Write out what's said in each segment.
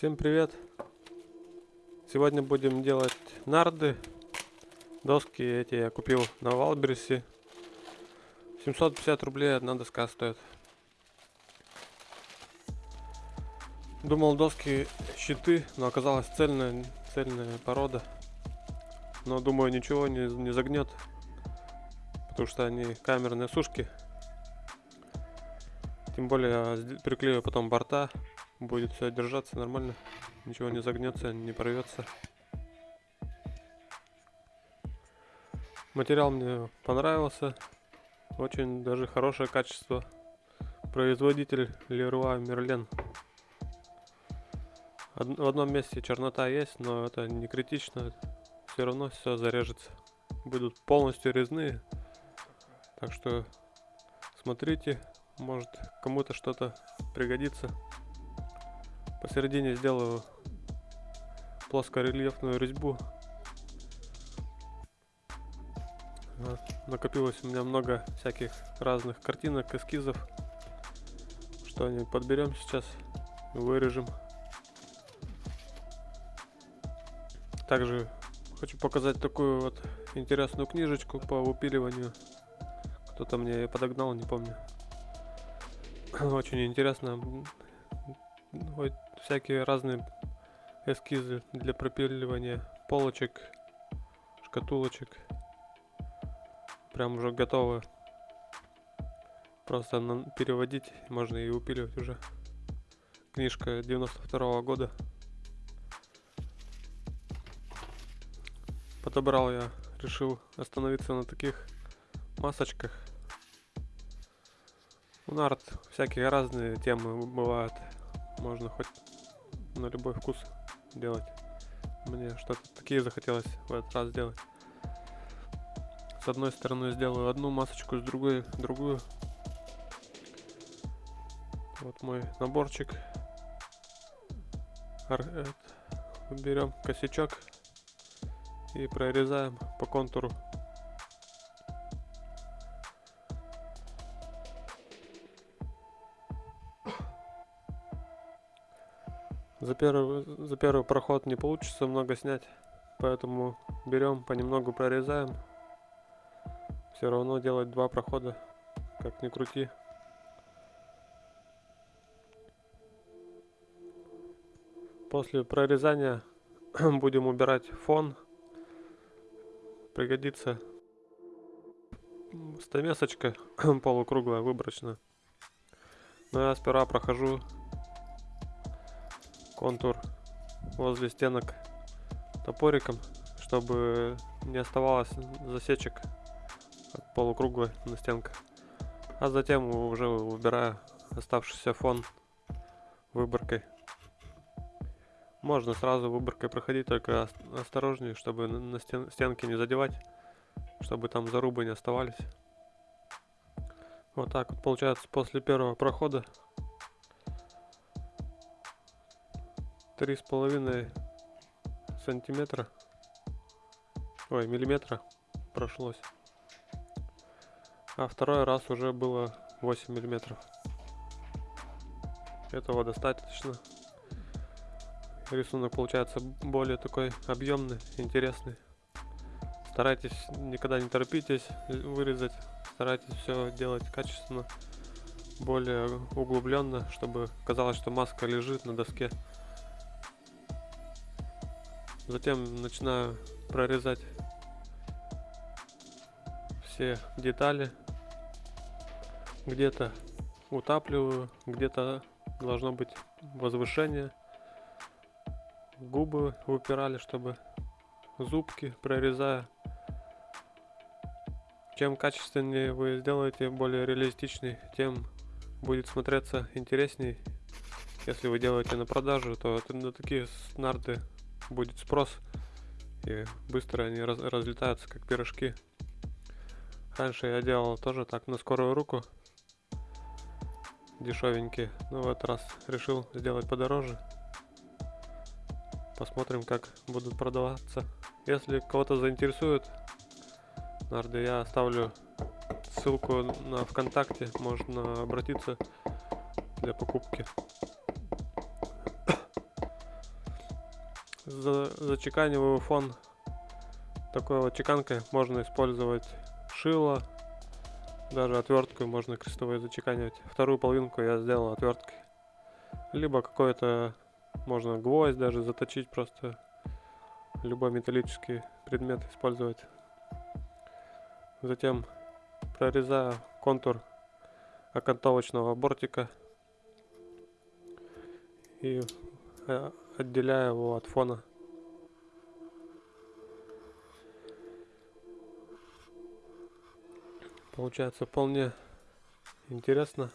Всем привет! Сегодня будем делать нарды. Доски эти я купил на Валберсе. 750 рублей одна доска стоит. Думал доски щиты, но оказалось цельная, цельная порода. Но думаю ничего не, не загнет, потому что они камерные сушки. Тем более приклею потом борта будет все держаться нормально, ничего не загнется, не порвется. Материал мне понравился, очень даже хорошее качество. Производитель Leroy Merlin. В одном месте чернота есть, но это не критично, все равно все зарежется. Будут полностью резные, так что смотрите, может кому-то что-то пригодится. Посередине сделаю плоскорельефную резьбу. Накопилось у меня много всяких разных картинок, эскизов. Что-нибудь подберем сейчас, вырежем. Также хочу показать такую вот интересную книжечку по выпиливанию. Кто-то мне ее подогнал, не помню. Очень интересно всякие разные эскизы для пропиливания полочек, шкатулочек. Прям уже готовы. Просто переводить можно и упиливать уже. Книжка 92 -го года. Подобрал я, решил остановиться на таких масочках. У нарт всякие разные темы бывают. Можно хоть на любой вкус делать. Мне что-то такие захотелось в этот раз сделать. С одной стороны сделаю одну масочку, с другой другую. Вот мой наборчик. Берем косячок и прорезаем по контуру За первый, за первый проход не получится много снять, поэтому берем, понемногу прорезаем. Все равно делать два прохода, как ни крути. После прорезания будем убирать фон. Пригодится стамесочка полукруглая, выборочная. Но я сперва прохожу контур возле стенок топориком, чтобы не оставалось засечек от полукруглой на стенках. А затем уже выбираю оставшийся фон выборкой. Можно сразу выборкой проходить, только осторожнее, чтобы на стен стенки не задевать, чтобы там зарубы не оставались. Вот так вот получается после первого прохода три с половиной сантиметра. Ой миллиметра прошлось. А второй раз уже было 8 миллиметров. Этого достаточно. Рисунок получается более такой объемный интересный. Старайтесь никогда не торопитесь вырезать. Старайтесь все делать качественно более углубленно чтобы казалось что маска лежит на доске Затем начинаю прорезать все детали. Где-то утапливаю, где-то должно быть возвышение. Губы выпирали, чтобы зубки прорезая. Чем качественнее вы сделаете, более реалистичный, тем будет смотреться интересней. Если вы делаете на продажу, то на такие нарды будет спрос. И быстро они раз, разлетаются, как пирожки. Раньше я делал тоже так на скорую руку. Дешевенькие. Но в этот раз решил сделать подороже. Посмотрим, как будут продаваться. Если кого-то заинтересует, нарды, я оставлю ссылку на ВКонтакте. Можно обратиться для покупки. За, зачеканиваю фон такой вот чеканкой. Можно использовать шило, даже отвертку можно крестовой зачеканивать. Вторую половинку я сделал отверткой. Либо какой-то можно гвоздь даже заточить, просто любой металлический предмет использовать. Затем прорезаю контур окантовочного бортика и отделяю его от фона. Получается вполне интересно.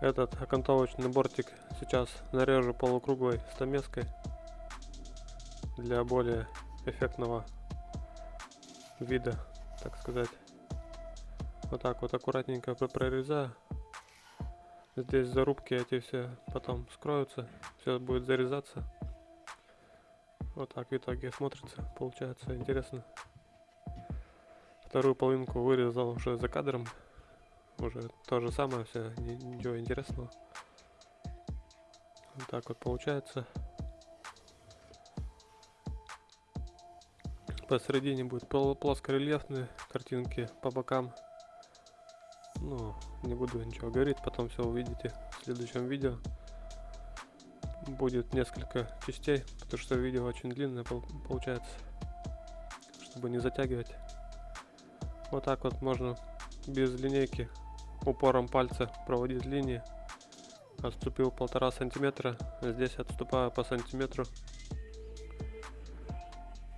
Этот окантовочный бортик сейчас нарежу полукруглой стамеской для более эффектного вида, так сказать. Вот так вот аккуратненько прорезаю. Здесь зарубки эти все потом скроются, все будет зарезаться. Вот так в итоге смотрится, получается интересно. Вторую половинку вырезал уже за кадром. Уже то же самое, все, ничего интересного. Вот так вот получается. Посередине будет плоскорельефные картинки, по бокам ну, не буду ничего говорить, потом все увидите в следующем видео. Будет несколько частей, потому что видео очень длинное получается, чтобы не затягивать. Вот так вот можно без линейки упором пальца проводить линии. Отступил полтора сантиметра, здесь отступаю по сантиметру.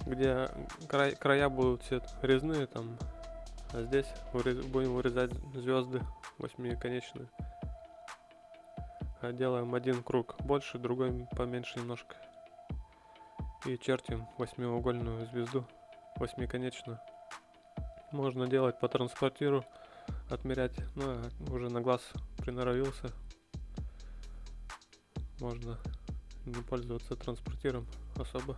Где край, края будут все резные, там а здесь будем вырезать звезды восьмиконечные. А делаем один круг больше, другой поменьше немножко. И чертим восьмиугольную звезду, восьмиконечную. Можно делать по транспортиру, отмерять, но уже на глаз приноровился. Можно не пользоваться транспортиром особо.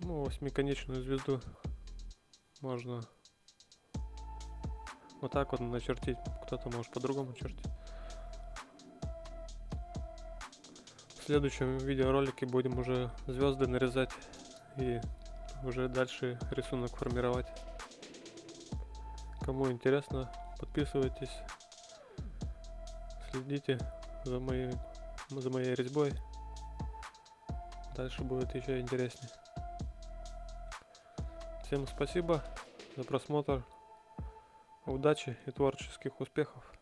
Ну, восьмиконечную звезду можно вот так вот начертить. Кто-то может по-другому чертить. В следующем видеоролике будем уже звезды нарезать и уже дальше рисунок формировать. Кому интересно, подписывайтесь, следите за моей, за моей резьбой. Дальше будет еще интереснее. Всем спасибо за просмотр. Удачи и творческих успехов.